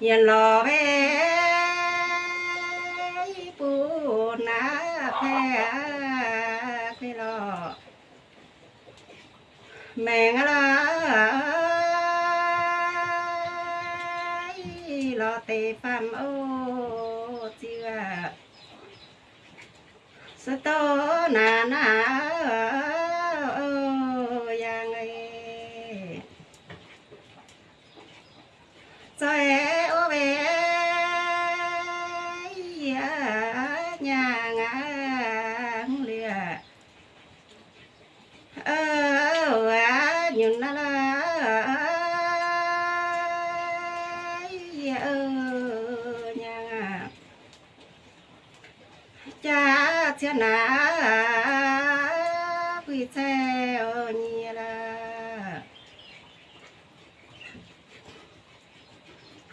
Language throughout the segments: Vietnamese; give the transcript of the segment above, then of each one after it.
yên lo về bù na phe phe lo mẹ la lo tê pham ô chưa sơ tô na na ô yang ơi cho e ô bé cha na quy xe ô nhia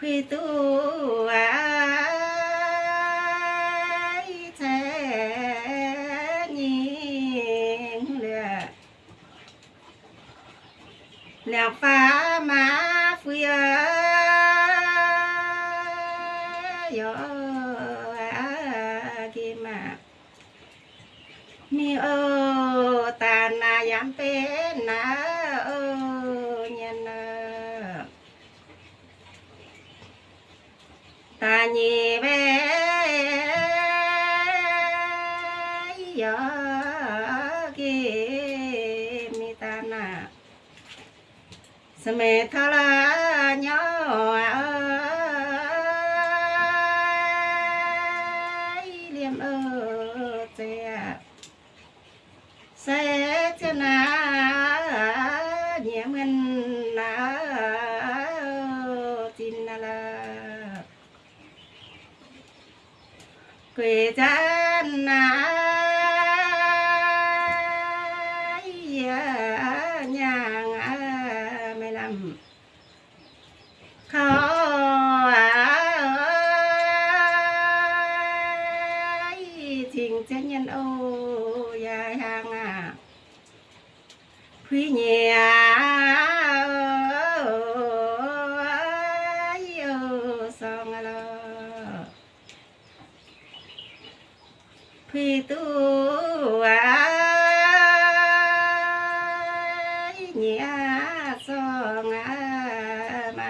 quy tu ai thế nhìn lẹ lẹ phá nhì bé yo kia mi ta nà sơ mê tha la nhỏ à ơi. Quê dân na nhà mày làm khó tình chân nhân ô dài hàng à. Quý nhà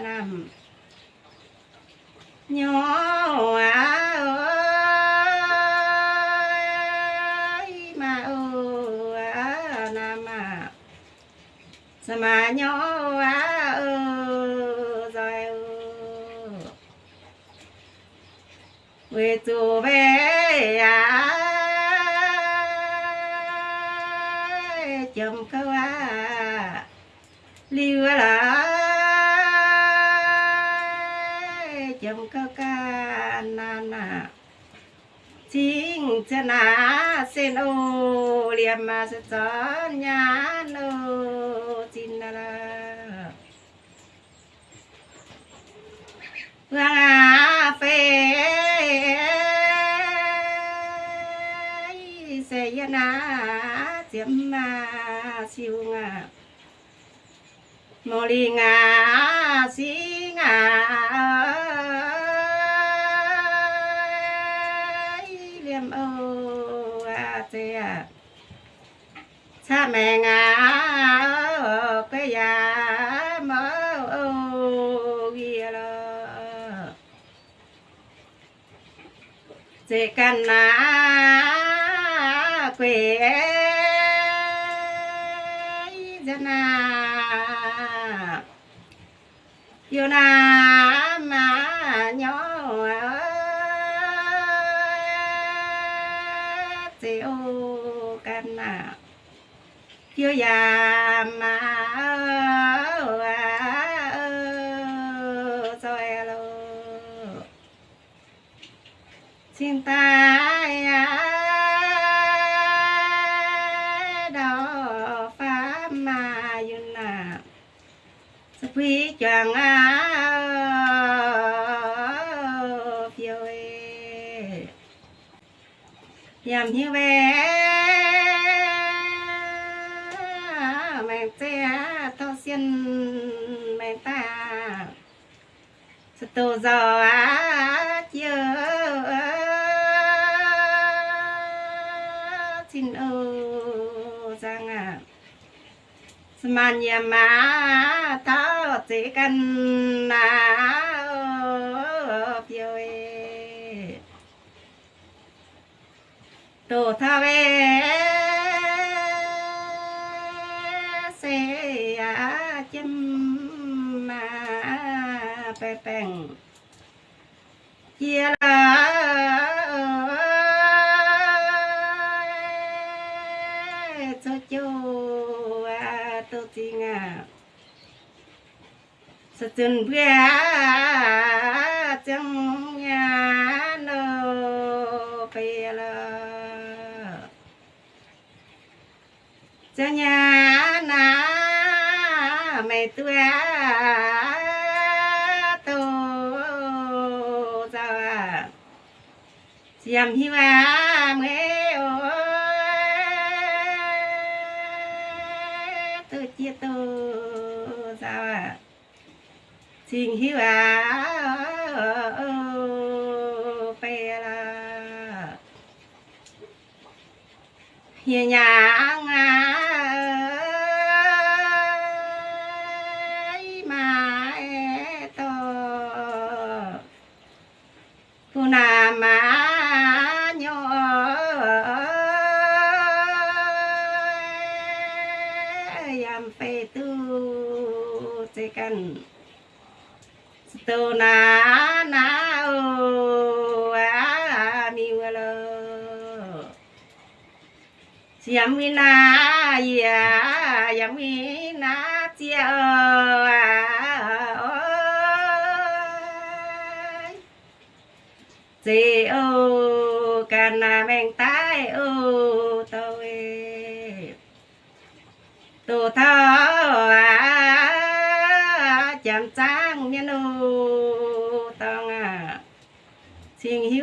năm nhỏ nhỏ ơi, mà ô nam à sao mà nhỏ ơ rồi về tù về à chồng câu à. Liêu à là chồng câu ca na na chính chân à sen ô liềm mà sẽ cho nhà nô chín là la Vâng à phê sẽ yên à chiếm mà siêu ngà mô li ngà ô cha à. mẹ ngã cái già mơ ô lo chỉ cần là quỷ dân à. Yêu na mà nhỏ chưa già mà rồi à lo xin ta à đó pháp mà yun à. Sa quý chàng à phiêu như vậy về mẹ te xiên mẹ ta. Sa tô gió á chiều xin ô giang à mà nhà má thao chỉ cần là phiêu tổ thao về bè bèn chia là ờ, ờ, ờ, cho chú à tôi tin à sa chân bia chẳng nhà nô bia là cho nhà na mẹ tôi xem hi mà mẹ ơi tôi chia tô sao à xin hi à pe là hiền nhà. Se kan na o a mi wala Yam mi na ya, yam mi na chia ơi chị ô can na men tai ô tôi e. tổ thọ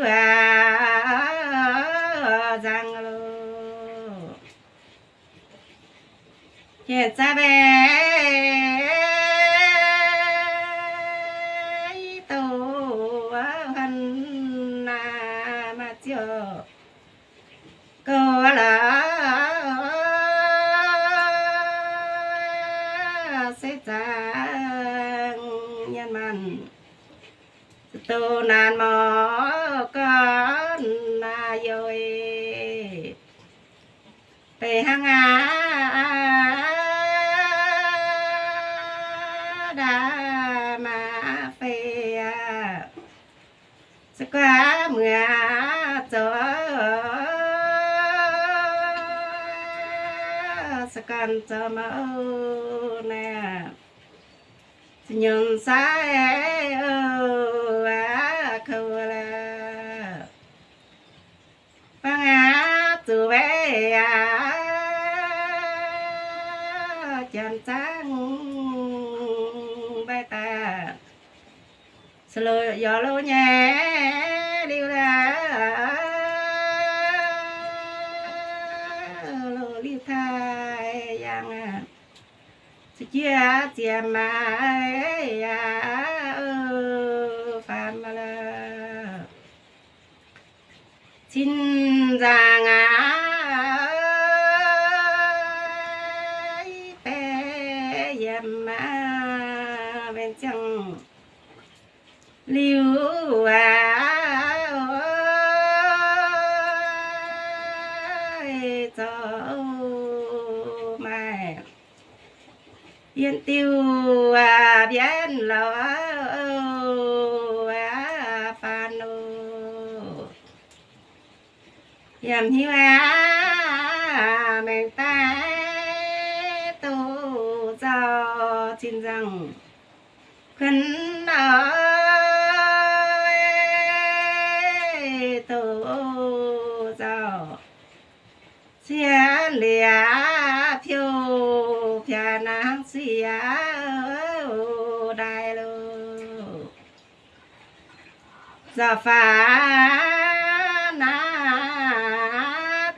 và hiếu giang lô. Hiện ra bé tổ hân na mà chưa cô là sẽ trang nhân mình, tu nan mò con rồi về hang á đã mà phê sẽ qua mưa cho sẽ cần cho mẫu nè. Nhưng sai ơi chân trắng bay ta. Sờ gió lô nhẹ điêu ra. Lô liêu thai yang à. Chia chia mà ya phàm mà là xin ra À, yên tiêu à biến lo à, à phan ô. Yam hiu à mình ta tu cho xin rằng khấn ơi đại lô. Giờ phá na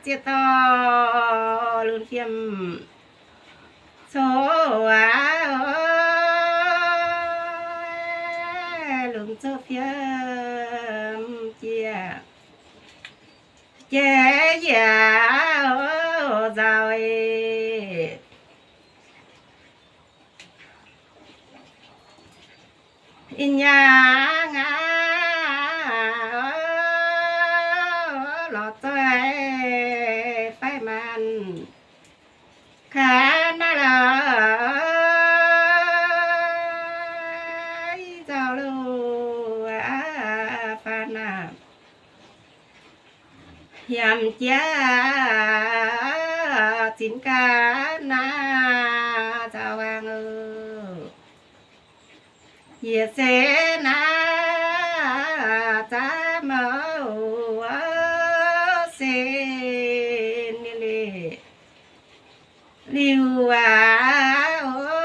chia to luôn khiêm số á luôn số phiếm chia chia giả rồi in nhà ngã, lọt tay e, phải màn. Khá na là giao lưu à pha na hiểm chia, chín ca na chào vàng ơi Ye se na ta ma wa se ni le liu a o